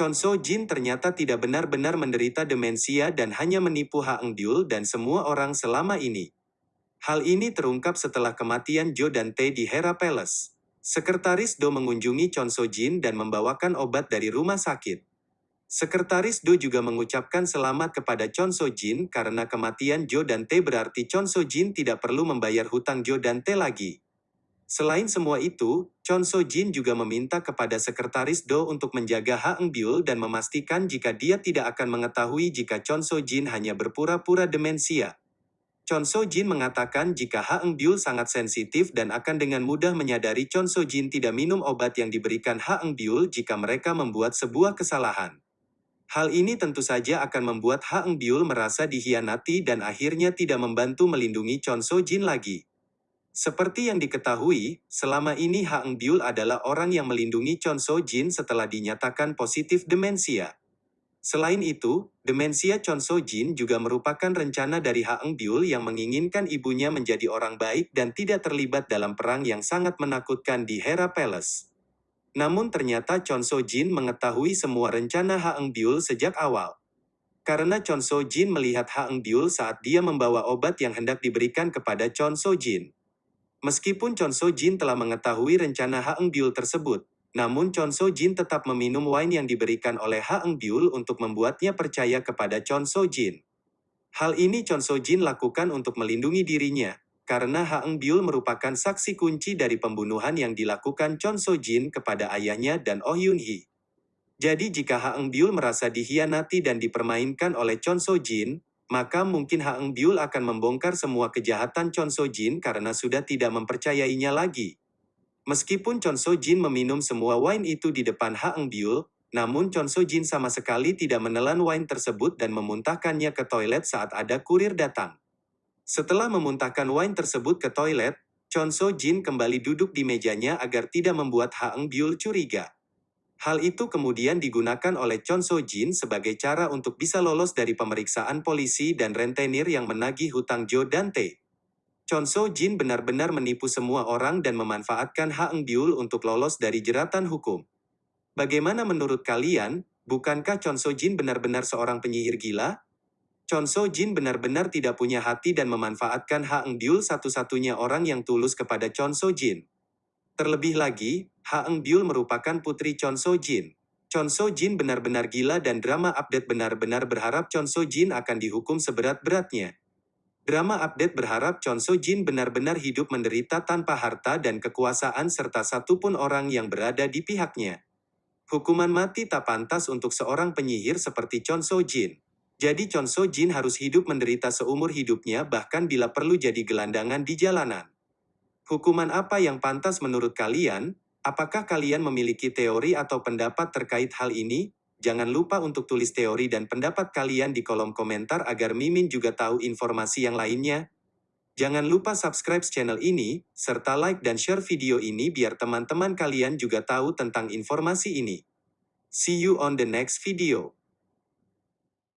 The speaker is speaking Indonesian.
Chon So Jin ternyata tidak benar-benar menderita demensia dan hanya menipu Ha Eng Byul dan semua orang selama ini. Hal ini terungkap setelah kematian Jo dan Tae di Hera Palace. Sekretaris Do mengunjungi Chon So Jin dan membawakan obat dari rumah sakit. Sekretaris Do juga mengucapkan selamat kepada Chon So Jin karena kematian Jo dan Tae berarti Chon So Jin tidak perlu membayar hutang Jo dan Tae lagi. Selain semua itu, Chon So Jin juga meminta kepada sekretaris Do untuk menjaga Ha Eng Byul dan memastikan jika dia tidak akan mengetahui jika Chon So Jin hanya berpura-pura demensia. Chon So Jin mengatakan jika Ha Eng Byul sangat sensitif dan akan dengan mudah menyadari Chon So Jin tidak minum obat yang diberikan Ha Eng Byul jika mereka membuat sebuah kesalahan. Hal ini tentu saja akan membuat Ha Eng Byul merasa dihianati dan akhirnya tidak membantu melindungi Chon So Jin lagi. Seperti yang diketahui, selama ini Ha Eng Byul adalah orang yang melindungi Chon So Jin setelah dinyatakan positif demensia. Selain itu, demensia Chon So Jin juga merupakan rencana dari Ha Eng Byul yang menginginkan ibunya menjadi orang baik dan tidak terlibat dalam perang yang sangat menakutkan di Hera Palace. Namun ternyata Chon So Jin mengetahui semua rencana Ha Eng Byul sejak awal. Karena Chon So Jin melihat Ha Eng Byul saat dia membawa obat yang hendak diberikan kepada Chon So Jin. Meskipun Chon So Jin telah mengetahui rencana Ha Eng Byul tersebut, namun Chon So Jin tetap meminum wine yang diberikan oleh Ha Eng Byul untuk membuatnya percaya kepada Chon So Jin. Hal ini Chon So Jin lakukan untuk melindungi dirinya, karena Ha Eng Byul merupakan saksi kunci dari pembunuhan yang dilakukan Chon So Jin kepada ayahnya dan Oh Yun Hee. Jadi jika Ha Eng Byul merasa dihianati dan dipermainkan oleh Chon So Jin, maka mungkin Ha Eng Byul akan membongkar semua kejahatan Chon So Jin karena sudah tidak mempercayainya lagi. Meskipun Chon So Jin meminum semua wine itu di depan Ha Eng Byul, namun Chon So Jin sama sekali tidak menelan wine tersebut dan memuntahkannya ke toilet saat ada kurir datang. Setelah memuntahkan wine tersebut ke toilet, Chon So Jin kembali duduk di mejanya agar tidak membuat Ha Eng Byul curiga. Hal itu kemudian digunakan oleh Chon So Jin sebagai cara untuk bisa lolos dari pemeriksaan polisi dan rentenir yang menagih hutang Jo dan Tae. Chon So Jin benar-benar menipu semua orang dan memanfaatkan Ha Eng Byul untuk lolos dari jeratan hukum. Bagaimana menurut kalian, bukankah Chon So Jin benar-benar seorang penyihir gila? Chon So Jin benar-benar tidak punya hati dan memanfaatkan Ha Eng Byul satu-satunya orang yang tulus kepada Chon So Jin. Terlebih lagi, Ha Eng Byul merupakan putri Chon So Jin. Chon So Jin benar-benar gila dan drama update benar-benar berharap Chon So Jin akan dihukum seberat-beratnya. Drama update berharap Chon So Jin benar-benar hidup menderita tanpa harta dan kekuasaan serta satupun orang yang berada di pihaknya. Hukuman mati tak pantas untuk seorang penyihir seperti Chon So Jin. Jadi Chon So Jin harus hidup menderita seumur hidupnya bahkan bila perlu jadi gelandangan di jalanan. Hukuman apa yang pantas menurut kalian? Apakah kalian memiliki teori atau pendapat terkait hal ini? Jangan lupa untuk tulis teori dan pendapat kalian di kolom komentar agar Mimin juga tahu informasi yang lainnya. Jangan lupa subscribe channel ini, serta like dan share video ini biar teman-teman kalian juga tahu tentang informasi ini. See you on the next video.